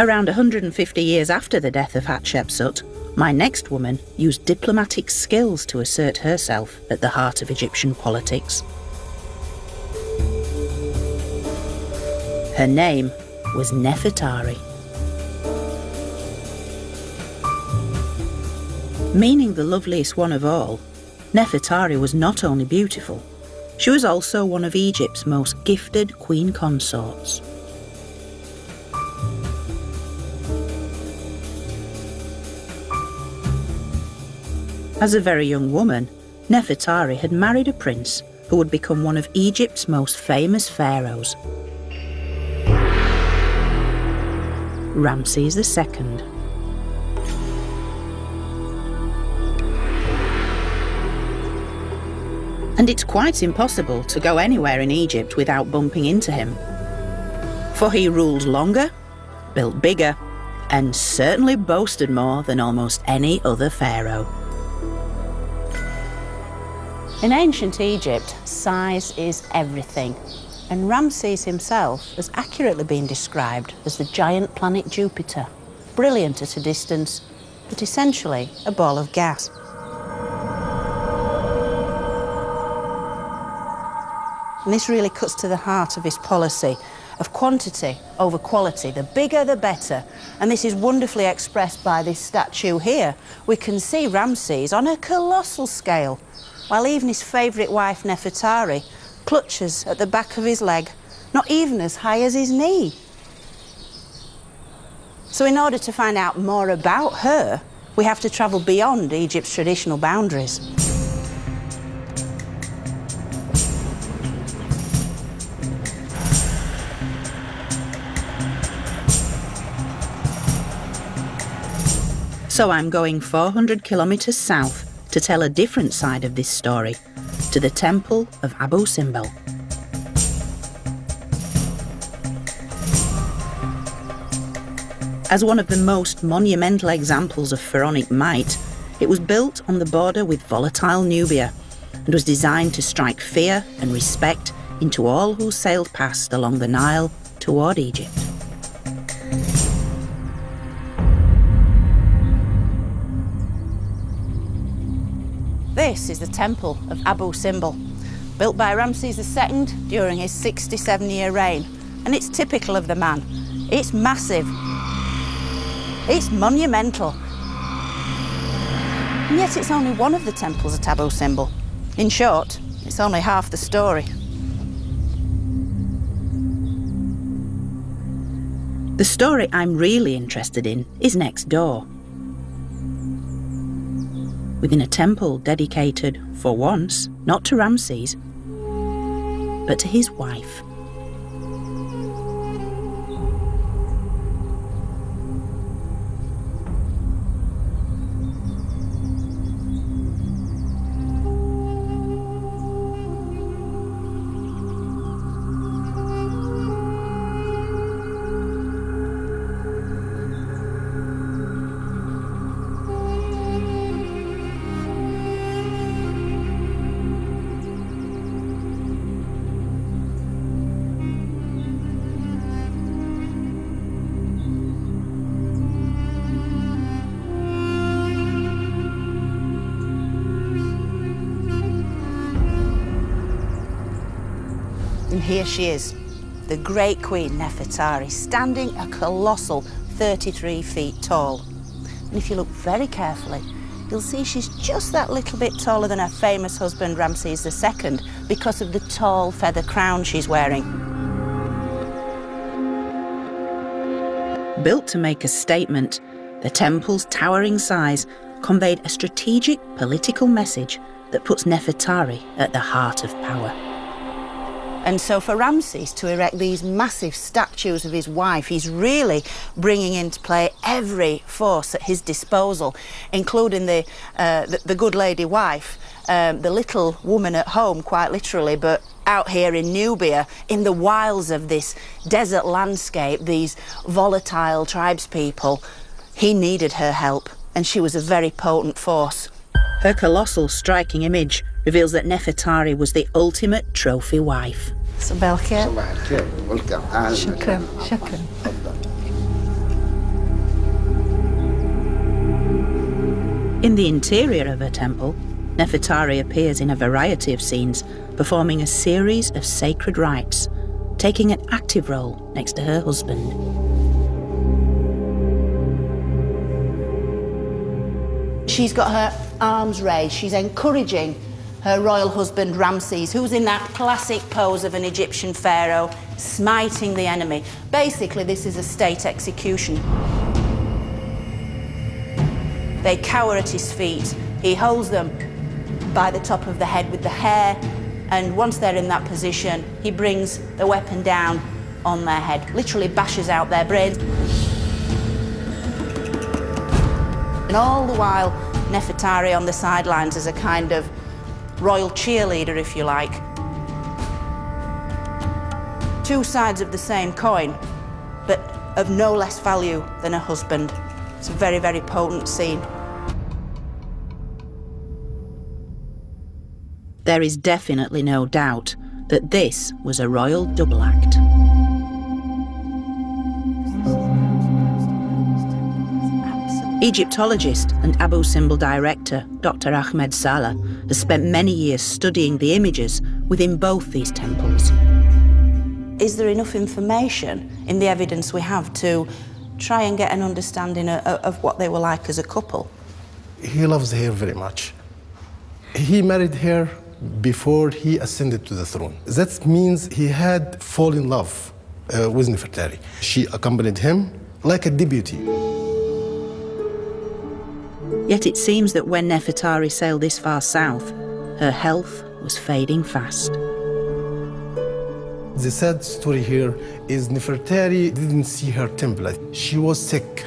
Around 150 years after the death of Hatshepsut, my next woman used diplomatic skills to assert herself at the heart of Egyptian politics. Her name was Nefertari. Meaning the loveliest one of all, Nefertari was not only beautiful, she was also one of Egypt's most gifted queen consorts. As a very young woman, Nefertari had married a prince who would become one of Egypt's most famous pharaohs. Ramses II. And it's quite impossible to go anywhere in Egypt without bumping into him. For he ruled longer, built bigger, and certainly boasted more than almost any other pharaoh. In ancient Egypt, size is everything, and Ramses himself has accurately been described as the giant planet Jupiter, brilliant at a distance, but essentially a ball of gas. And this really cuts to the heart of his policy of quantity over quality. The bigger, the better. And this is wonderfully expressed by this statue here. We can see Ramses on a colossal scale while even his favourite wife, Nefertari, clutches at the back of his leg, not even as high as his knee. So in order to find out more about her, we have to travel beyond Egypt's traditional boundaries. So I'm going 400 kilometres south to tell a different side of this story, to the temple of Abu Simbel. As one of the most monumental examples of pharaonic might, it was built on the border with volatile Nubia and was designed to strike fear and respect into all who sailed past along the Nile toward Egypt. This is the temple of Abu Simbel, built by Ramses II during his 67-year reign, and it's typical of the man. It's massive. It's monumental. And yet it's only one of the temples at Abu Simbel. In short, it's only half the story. The story I'm really interested in is next door within a temple dedicated, for once, not to Ramses, but to his wife. Here she is, the great queen Nefertari, standing a colossal 33 feet tall. And if you look very carefully, you'll see she's just that little bit taller than her famous husband Ramses II because of the tall feather crown she's wearing. Built to make a statement, the temple's towering size conveyed a strategic political message that puts Nefertari at the heart of power. And so for Ramses to erect these massive statues of his wife, he's really bringing into play every force at his disposal, including the, uh, the, the, good lady wife, um, the little woman at home, quite literally, but out here in Nubia, in the wilds of this desert landscape, these volatile tribespeople, he needed her help, and she was a very potent force. Her colossal, striking image reveals that Nefertari was the ultimate trophy wife. صباح الخير صباح الخير شكرا شكرا In the interior of her temple, Nefertari appears in a variety of scenes, performing a series of sacred rites, taking an active role next to her husband. She's got her arms raised, she's encouraging her royal husband Ramses, who's in that classic pose of an Egyptian pharaoh, smiting the enemy. Basically, this is a state execution. They cower at his feet. He holds them by the top of the head with the hair, and once they're in that position, he brings the weapon down on their head, literally bashes out their brains. And all the while, Nefertari on the sidelines as a kind of royal cheerleader, if you like. Two sides of the same coin, but of no less value than a husband. It's a very, very potent scene. There is definitely no doubt that this was a royal double act. Egyptologist and Abu Simbel director Dr. Ahmed Salah has spent many years studying the images within both these temples. Is there enough information in the evidence we have to try and get an understanding of, of what they were like as a couple? He loves her very much. He married her before he ascended to the throne. That means he had fallen in love uh, with Nefertari. She accompanied him like a deputy. Yet it seems that when Nefertari sailed this far south, her health was fading fast. The sad story here is Nefertari didn't see her temple. She was sick.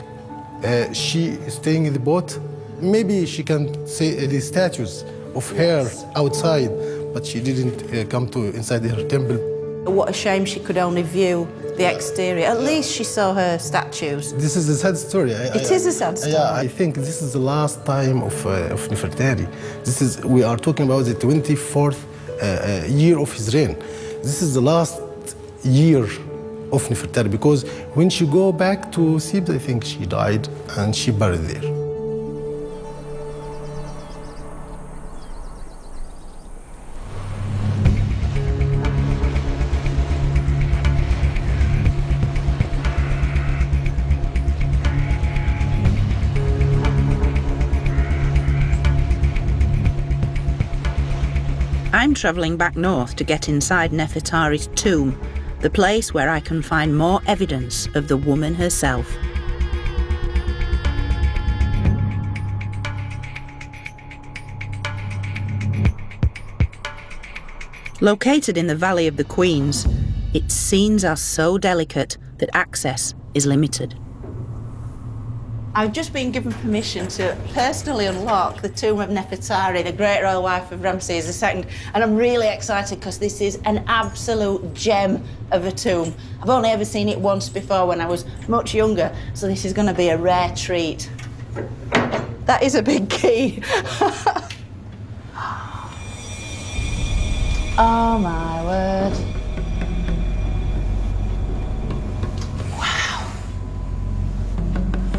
Uh, she staying in the boat. Maybe she can see the statues of her outside, but she didn't uh, come to inside her temple. What a shame she could only view the exterior. At least she saw her statues. This is a sad story. I, it I, is a sad story. Yeah, I think this is the last time of, uh, of Nefertari. This is, we are talking about the 24th uh, uh, year of his reign. This is the last year of Nefertari because when she go back to Thebes, I think she died and she buried there. I'm travelling back north to get inside Nefertari's tomb, the place where I can find more evidence of the woman herself. Located in the Valley of the Queens, its scenes are so delicate that access is limited. I've just been given permission to personally unlock the tomb of Nefertari, the great royal wife of Ramses II, and I'm really excited because this is an absolute gem of a tomb. I've only ever seen it once before when I was much younger, so this is going to be a rare treat. That is a big key. oh my word.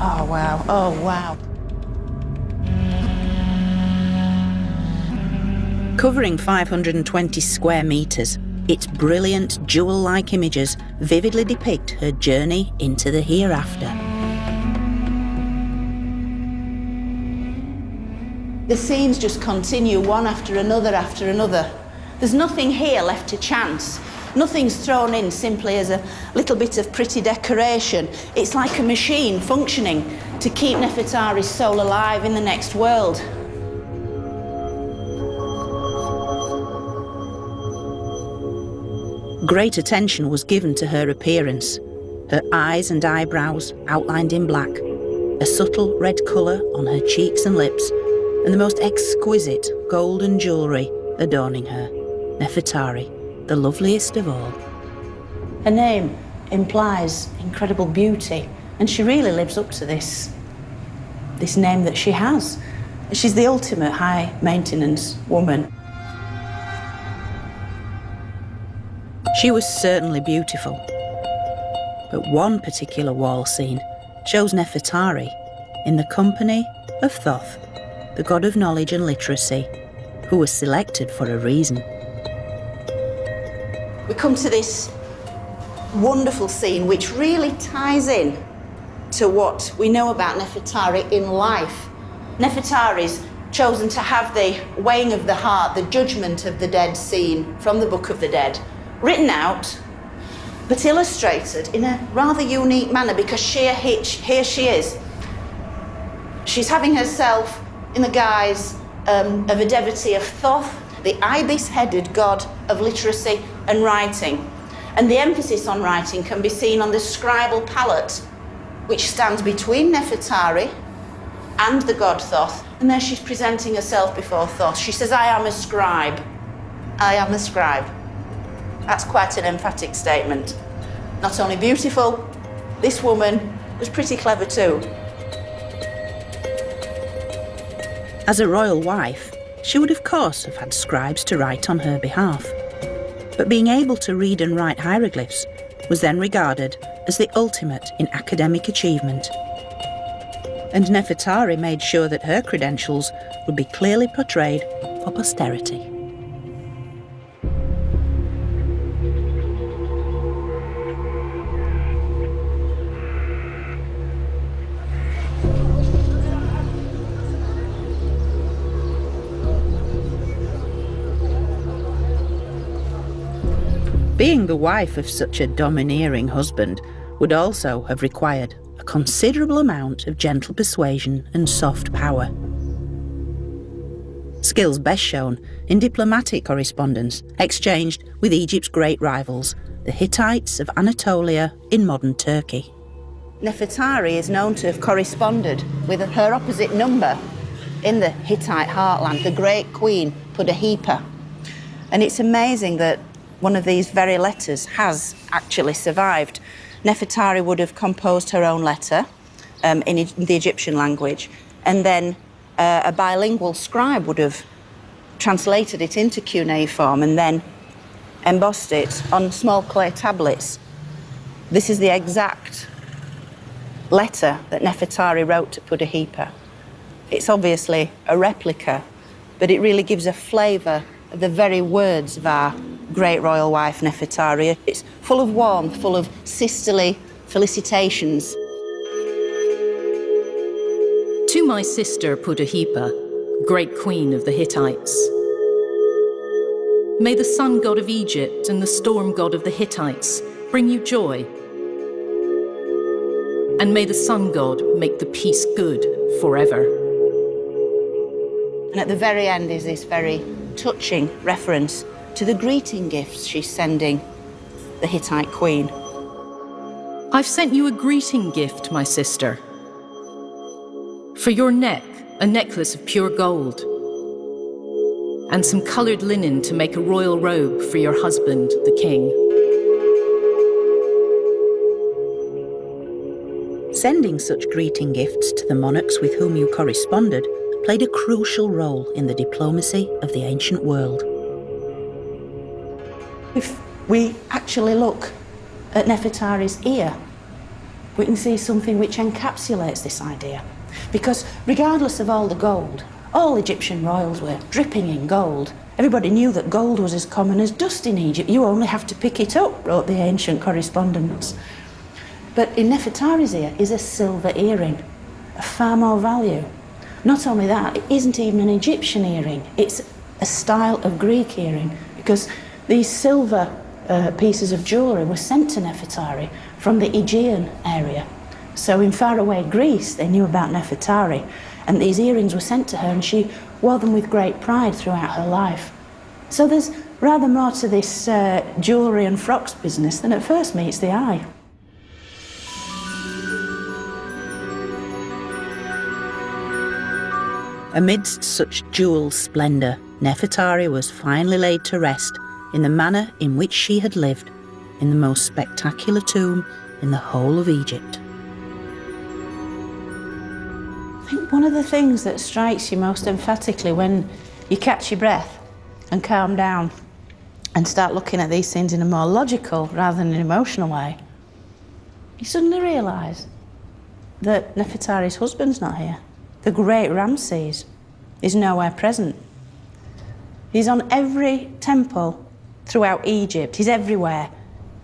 Oh, wow. Oh, wow. Covering 520 square metres, its brilliant jewel-like images vividly depict her journey into the hereafter. The scenes just continue one after another after another. There's nothing here left to chance. Nothing's thrown in simply as a little bit of pretty decoration. It's like a machine functioning to keep Nefertari's soul alive in the next world. Great attention was given to her appearance. Her eyes and eyebrows outlined in black, a subtle red colour on her cheeks and lips, and the most exquisite golden jewellery adorning her, Nefertari the loveliest of all. Her name implies incredible beauty, and she really lives up to this, this name that she has. She's the ultimate high maintenance woman. She was certainly beautiful. But one particular wall scene shows Nefertari in the company of Thoth, the god of knowledge and literacy, who was selected for a reason. Come to this wonderful scene which really ties in to what we know about Nefertari in life. Nefertari's chosen to have the weighing of the heart, the judgment of the dead scene from the Book of the Dead, written out but illustrated in a rather unique manner because here, here she is. She's having herself in the guise um, of a devotee of Thoth, the ibis headed god of literacy and writing. And the emphasis on writing can be seen on the scribal palette, which stands between Nefertari and the god Thoth. And there she's presenting herself before Thoth. She says, I am a scribe. I am a scribe. That's quite an emphatic statement. Not only beautiful, this woman was pretty clever too. As a royal wife, she would of course have had scribes to write on her behalf. But being able to read and write hieroglyphs was then regarded as the ultimate in academic achievement. And Nefertari made sure that her credentials would be clearly portrayed for posterity. Being the wife of such a domineering husband would also have required a considerable amount of gentle persuasion and soft power. Skills best shown in diplomatic correspondence exchanged with Egypt's great rivals, the Hittites of Anatolia in modern Turkey. Nefertari is known to have corresponded with her opposite number in the Hittite heartland, the great queen Puduhepa. And it's amazing that one of these very letters has actually survived. Nefertari would have composed her own letter um, in, the Egyptian language, and then uh, a bilingual scribe would have translated it into cuneiform and then embossed it on small clay tablets. This is the exact letter that Nefertari wrote to Puduhepa. It's obviously a replica, but it really gives a flavour of the very words of our great royal wife Nefertari. It's full of warmth, full of sisterly felicitations. To my sister Puduhepa, great queen of the Hittites. May the sun god of Egypt and the storm god of the Hittites bring you joy. And may the sun god make the peace good forever. And at the very end is this very touching reference to the greeting gifts she's sending the Hittite queen. I've sent you a greeting gift, my sister. For your neck, a necklace of pure gold, and some colored linen to make a royal robe for your husband, the king. Sending such greeting gifts to the monarchs with whom you corresponded played a crucial role in the diplomacy of the ancient world. If we actually look at Nefertari's ear, we can see something which encapsulates this idea. Because regardless of all the gold, all Egyptian royals were dripping in gold. Everybody knew that gold was as common as dust in Egypt. You only have to pick it up, wrote the ancient correspondents. But in Nefertari's ear is a silver earring, of far more value. Not only that, it isn't even an Egyptian earring. It's a style of Greek earring because these silver uh, pieces of jewellery were sent to Nefertari from the Aegean area. So in faraway Greece, they knew about Nefertari, and these earrings were sent to her, and she wore them with great pride throughout her life. So there's rather more to this uh, jewellery and frocks business than at first meets the eye. Amidst such jewel splendour, Nefertari was finally laid to rest in the manner in which she had lived in the most spectacular tomb in the whole of Egypt. I think one of the things that strikes you most emphatically when you catch your breath and calm down and start looking at these things in a more logical rather than an emotional way, you suddenly realise that Nefertari's husband's not here. The great Ramses is nowhere present. He's on every temple throughout Egypt, he's everywhere.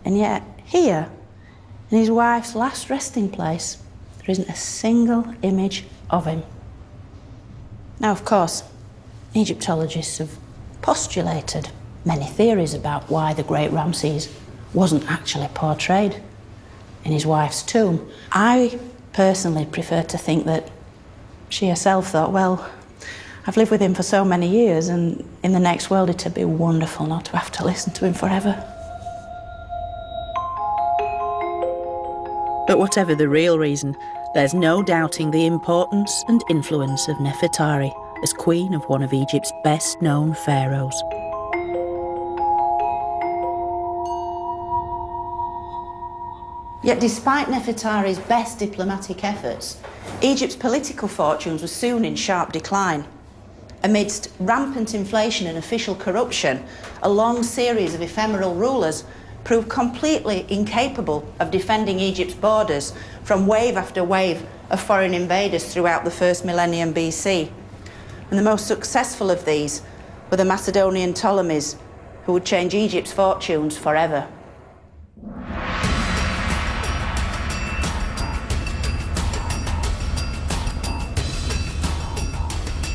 And yet, here, in his wife's last resting place, there isn't a single image of him. Now, of course, Egyptologists have postulated many theories about why the great Ramses wasn't actually portrayed in his wife's tomb. I personally prefer to think that she herself thought, well, I've lived with him for so many years, and in the next world it'd be wonderful not to have to listen to him forever. But whatever the real reason, there's no doubting the importance and influence of Nefertari as queen of one of Egypt's best known pharaohs. Yet, despite Nefertari's best diplomatic efforts, Egypt's political fortunes were soon in sharp decline. Amidst rampant inflation and official corruption, a long series of ephemeral rulers proved completely incapable of defending Egypt's borders from wave after wave of foreign invaders throughout the first millennium BC. And the most successful of these were the Macedonian Ptolemies, who would change Egypt's fortunes forever.